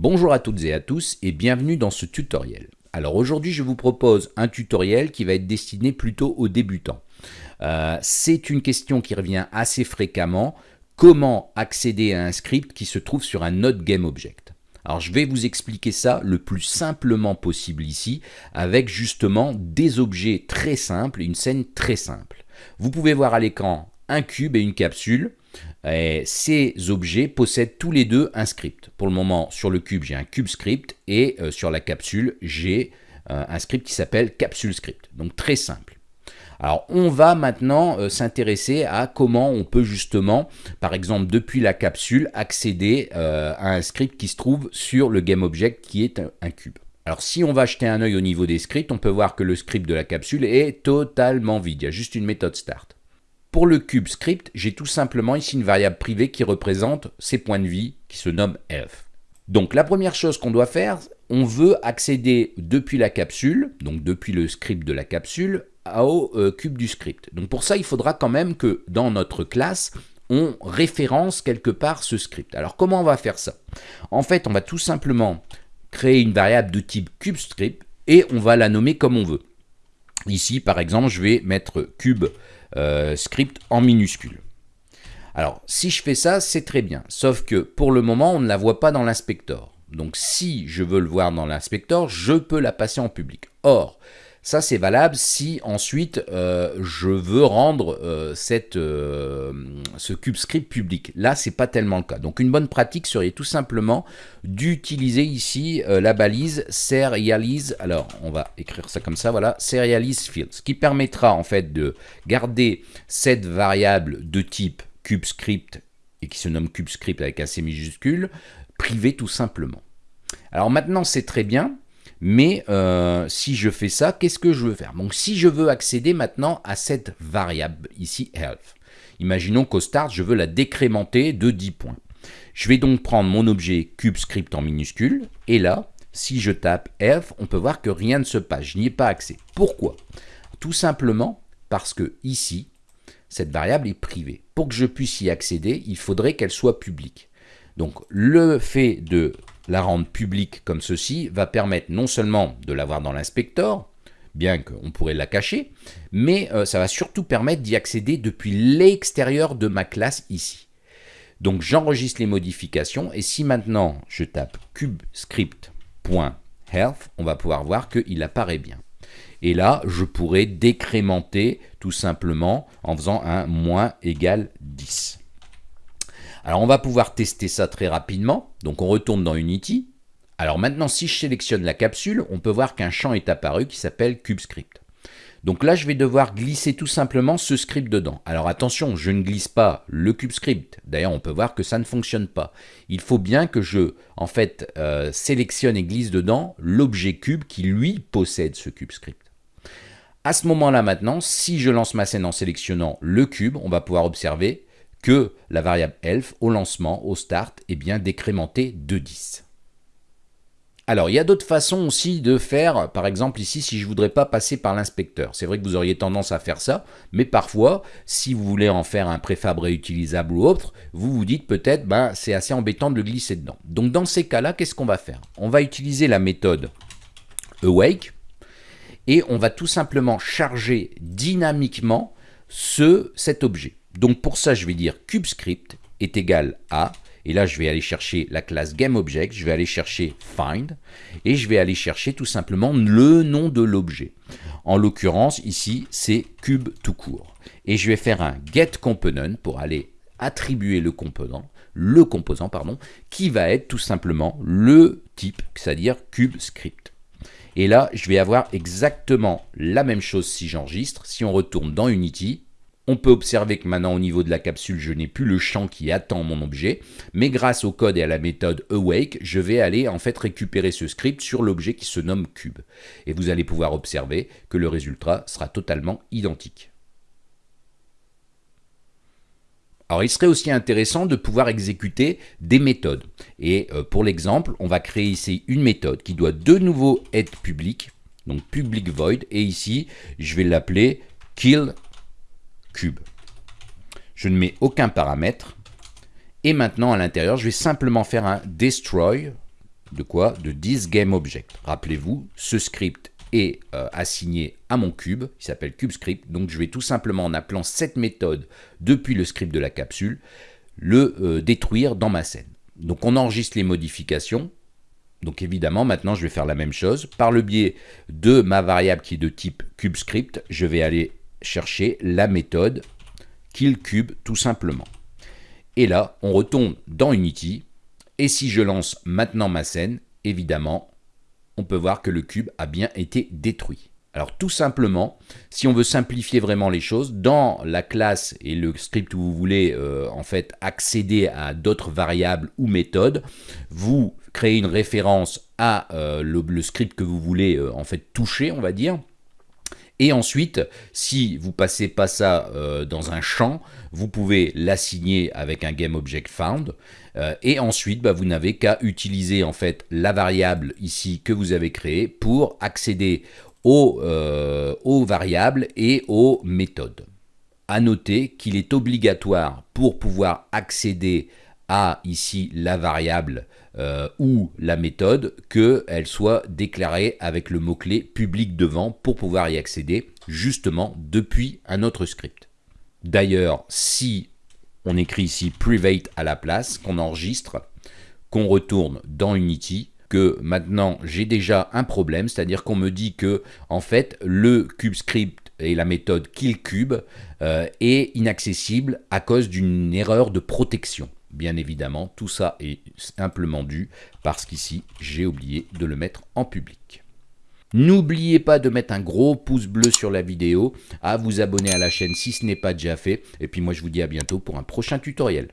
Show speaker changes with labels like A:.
A: Bonjour à toutes et à tous et bienvenue dans ce tutoriel. Alors aujourd'hui je vous propose un tutoriel qui va être destiné plutôt aux débutants. Euh, c'est une question qui revient assez fréquemment, comment accéder à un script qui se trouve sur un autre GameObject alors je vais vous expliquer ça le plus simplement possible ici, avec justement des objets très simples, une scène très simple. Vous pouvez voir à l'écran un cube et une capsule. Et ces objets possèdent tous les deux un script. Pour le moment, sur le cube, j'ai un cube script et euh, sur la capsule, j'ai euh, un script qui s'appelle capsule script. Donc très simple. Alors on va maintenant euh, s'intéresser à comment on peut justement, par exemple depuis la capsule, accéder à un script qui se trouve sur le GameObject qui est un cube. Alors si on va jeter un œil au niveau des scripts, on peut voir que le script de la capsule est totalement vide, il y a juste une méthode start. Pour le cube script, j'ai tout simplement ici une variable privée qui représente ses points de vie qui se nomme elf. Donc la première chose qu'on doit faire, on veut accéder depuis la capsule, donc depuis le script de la capsule, au euh, cube du script. Donc pour ça, il faudra quand même que dans notre classe, on référence quelque part ce script. Alors comment on va faire ça? En fait, on va tout simplement créer une variable de type CubeScript et on va la nommer comme on veut. Ici, par exemple, je vais mettre cube euh, script en minuscule. Alors, si je fais ça, c'est très bien. Sauf que pour le moment, on ne la voit pas dans l'inspecteur. Donc, si je veux le voir dans l'inspecteur, je peux la passer en public. Or, ça, c'est valable si ensuite euh, je veux rendre euh, cette, euh, ce CubeScript public. Là, c'est pas tellement le cas. Donc, une bonne pratique serait tout simplement d'utiliser ici la balise serialize. Alors, on va écrire ça comme ça, voilà, serialize fields, qui permettra en fait de garder cette variable de type CubeScript et qui se nomme CubeScript avec un C majuscule, privée tout simplement. Alors maintenant, c'est très bien. Mais euh, si je fais ça, qu'est-ce que je veux faire? Donc si je veux accéder maintenant à cette variable ici health, imaginons qu'au start, je veux la décrémenter de 10 points. Je vais donc prendre mon objet CubeScript en minuscule, et là, si je tape health, on peut voir que rien ne se passe, je n'y ai pas accès. Pourquoi? Tout simplement parce que ici, cette variable est privée. Pour que je puisse y accéder, il faudrait qu'elle soit publique. Donc le fait de la rendre publique comme ceci va permettre non seulement de l'avoir dans l'inspecteur, bien qu'on pourrait la cacher, mais euh, ça va surtout permettre d'y accéder depuis l'extérieur de ma classe ici. Donc j'enregistre les modifications et si maintenant je tape cubescript.health, on va pouvoir voir qu'il apparaît bien. Et là, je pourrais décrémenter tout simplement en faisant un moins égal 10. Alors on va pouvoir tester ça très rapidement. Donc on retourne dans Unity. Alors maintenant, si je sélectionne la capsule, on peut voir qu'un champ est apparu qui s'appelle CubeScript. Donc là, je vais devoir glisser tout simplement ce script dedans. Alors attention, je ne glisse pas le CubeScript. D'ailleurs, on peut voir que ça ne fonctionne pas. Il faut bien que je, en fait, euh, sélectionne et glisse dedans l'objet cube qui, lui, possède ce CubeScript. À ce moment-là maintenant, si je lance ma scène en sélectionnant le cube, on va pouvoir observer que la variable elf au lancement, au start, est bien décrémentée de 10. Alors, il y a d'autres façons aussi de faire, par exemple ici, si je ne voudrais pas passer par l'inspecteur. C'est vrai que vous auriez tendance à faire ça, mais parfois, si vous voulez en faire un préfab réutilisable ou autre, vous vous dites peut-être, ben, c'est assez embêtant de le glisser dedans. Donc, dans ces cas-là, qu'est-ce qu'on va faire? On va utiliser la méthode awake, et on va tout simplement charger dynamiquement ce, cet objet. Donc pour ça, je vais dire CubeScript est égal à, et là je vais aller chercher la classe GameObject, je vais aller chercher find, et je vais aller chercher tout simplement le nom de l'objet. En l'occurrence, ici, c'est cube tout court. Et je vais faire un getComponent pour aller attribuer le composant, le composant, pardon, qui va être tout simplement le type, c'est-à-dire CubeScript. Et là, je vais avoir exactement la même chose si j'enregistre. Si on retourne dans Unity, on peut observer que maintenant au niveau de la capsule, je n'ai plus le champ qui attend mon objet, mais grâce au code et à la méthode awake, je vais aller en fait récupérer ce script sur l'objet qui se nomme cube. Et vous allez pouvoir observer que le résultat sera totalement identique. Alors il serait aussi intéressant de pouvoir exécuter des méthodes. Et euh, pour l'exemple, on va créer ici une méthode qui doit de nouveau être publique, donc public void, et ici je vais l'appeler kill cube. Je ne mets aucun paramètre. Et maintenant, à l'intérieur, je vais simplement faire un destroy de quoi? De ThisGameObject. Rappelez-vous, ce script est euh, assigné à mon cube, il s'appelle CubeScript, donc je vais tout simplement en appelant cette méthode depuis le script de la capsule, le euh, détruire dans ma scène. Donc on enregistre les modifications, donc évidemment maintenant je vais faire la même chose, par le biais de ma variable qui est de type CubeScript, je vais aller chercher la méthode killCube tout simplement. Et là, on retourne dans Unity, et si je lance maintenant ma scène, évidemment, on peut voir que le cube a bien été détruit. Alors tout simplement, si on veut simplifier vraiment les choses, dans la classe et le script où vous voulez euh, en fait accéder à d'autres variables ou méthodes, vous créez une référence à euh, le, script que vous voulez euh, en fait toucher, on va dire. Et ensuite, si vous passez pas ça dans un champ, vous pouvez l'assigner avec un GameObjectFound. Euh, et ensuite, bah, vous n'avez qu'à utiliser en fait la variable ici que vous avez créée pour accéder aux, euh, aux variables et aux méthodes. À noter qu'il est obligatoire pour pouvoir accéder ici la variable euh, ou la méthode qu'elle soit déclarée avec le mot-clé public devant pour pouvoir y accéder justement depuis un autre script. D'ailleurs, si on écrit ici private à la place, qu'on enregistre, qu'on retourne dans Unity, que maintenant j'ai déjà un problème, c'est-à-dire qu'on me dit que en fait le CubeScript et la méthode killCube euh, est inaccessible à cause d'une erreur de protection. Bien évidemment, tout ça est simplement dû parce qu'ici j'ai oublié de le mettre en public. N'oubliez pas de mettre un gros pouce bleu sur la vidéo, à vous abonner à la chaîne si ce n'est pas déjà fait, et puis moi je vous dis à bientôt pour un prochain tutoriel.